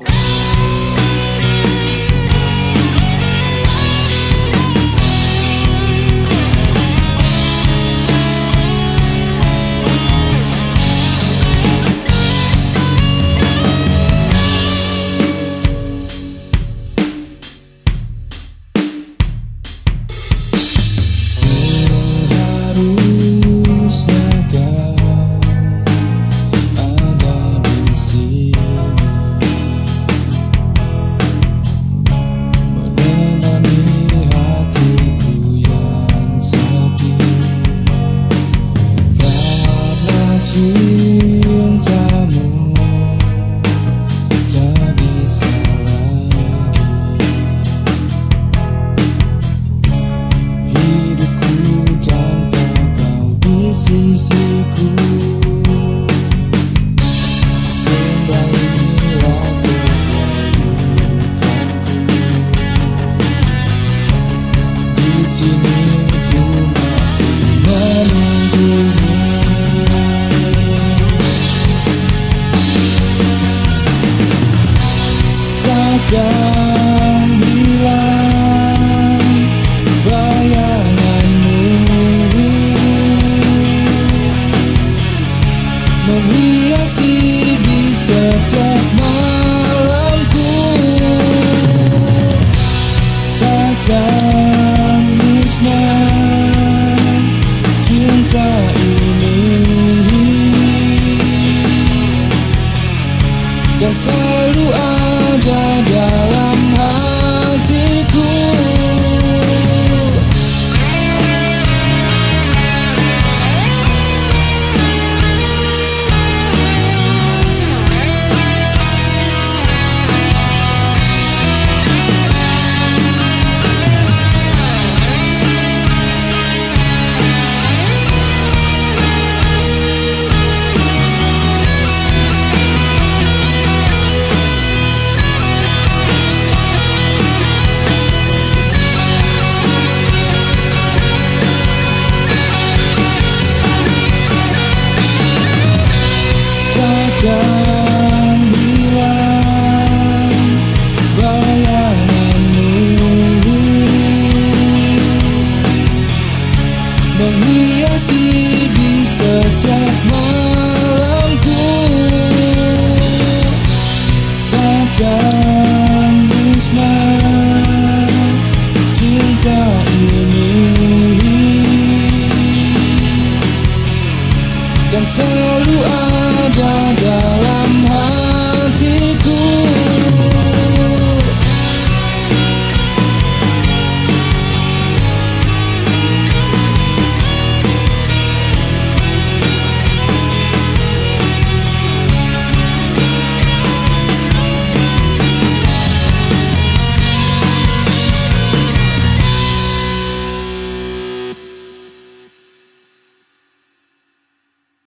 Bye. dan hilang bayanganmu. Menghiasi di setiap malamku. Takkan musnah cinta ini. Dan selalu ada dalam menghiasi di setiap malamku. Takkan musnah cinta ini. Dan selalu ada dalam hati.